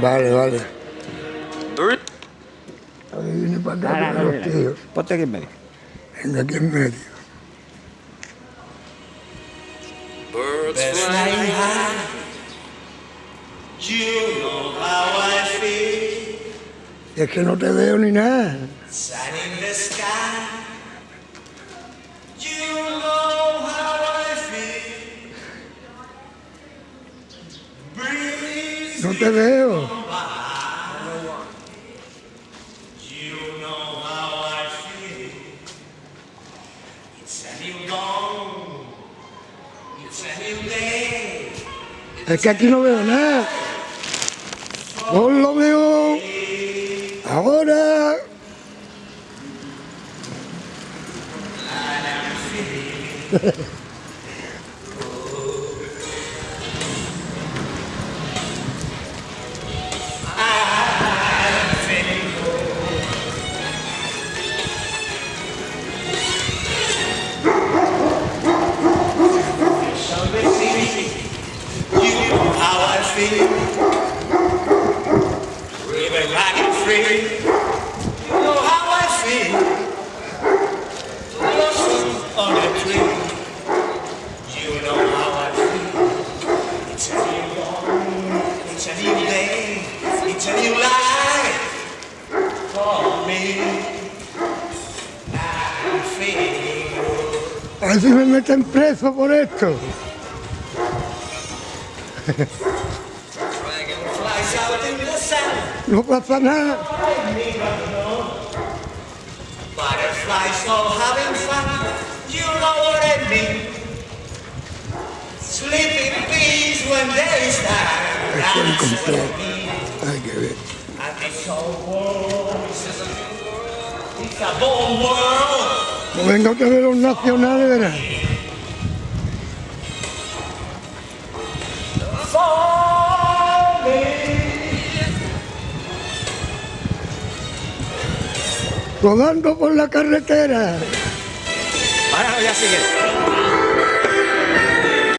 Vale, vale. A ver, viene para acá Ahora, con los tíos. Ponte aquí en medio. Venga, aquí en medio. Birds flying high. You know how I feel. Es que no te veo ni nada. Sun in the sky. You know how I feel. Breeze. No te veo. Es que aquí no veo nada. No lo veo. Ahora. You. It's a new day. It's a new life me meten preso por esto. No pasa nada. Butterflies all having fun, you know what I mean. Sleep in peace when time. Estoy That's what. I mean. Hay que ver. And this whole world is a world. It's a born world. Pues venga otra vez los nacionales, verás. Rodando por la carretera. Ahora ya sigue.